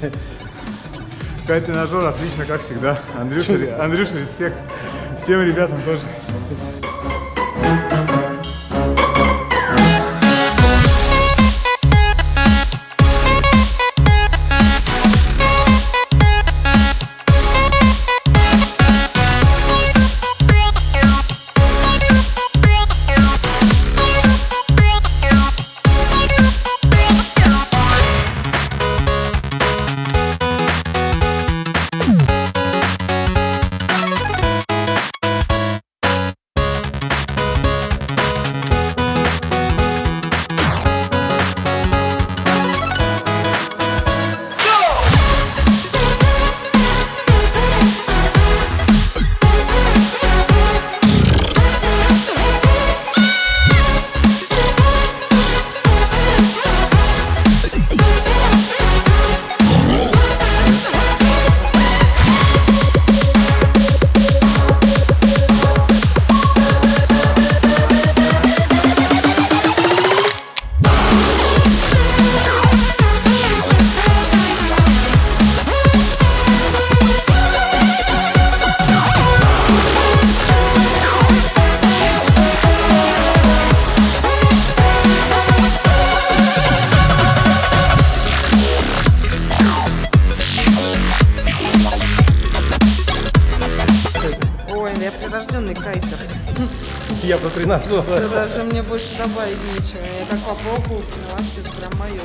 Кайт тренажер отлично, как всегда. Андрюша, Андрюша, респект. Всем ребятам тоже. Кайтер. Я про тренажер. Даже мне больше добавить нечего. Я как попробую, поняла, что это прям мое.